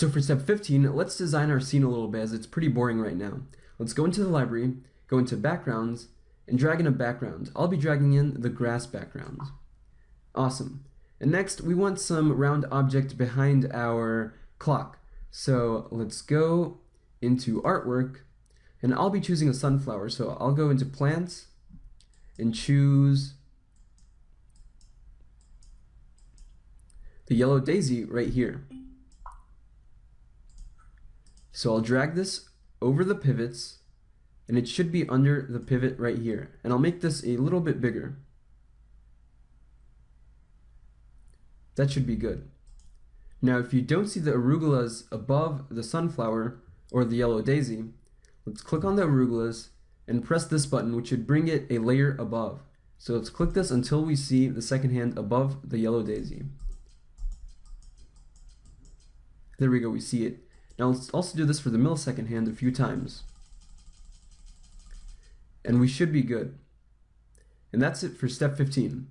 So for step 15, let's design our scene a little bit as it's pretty boring right now. Let's go into the library, go into backgrounds, and drag in a background. I'll be dragging in the grass background. Awesome. And next, we want some round object behind our clock. So let's go into artwork, and I'll be choosing a sunflower. So I'll go into plants and choose the yellow daisy right here. So I'll drag this over the pivots and it should be under the pivot right here. And I'll make this a little bit bigger. That should be good. Now if you don't see the arugulas above the sunflower or the yellow daisy, let's click on the arugulas and press this button which should bring it a layer above. So let's click this until we see the second hand above the yellow daisy. There we go, we see it. Now let's also do this for the millisecond hand a few times. And we should be good. And that's it for step 15.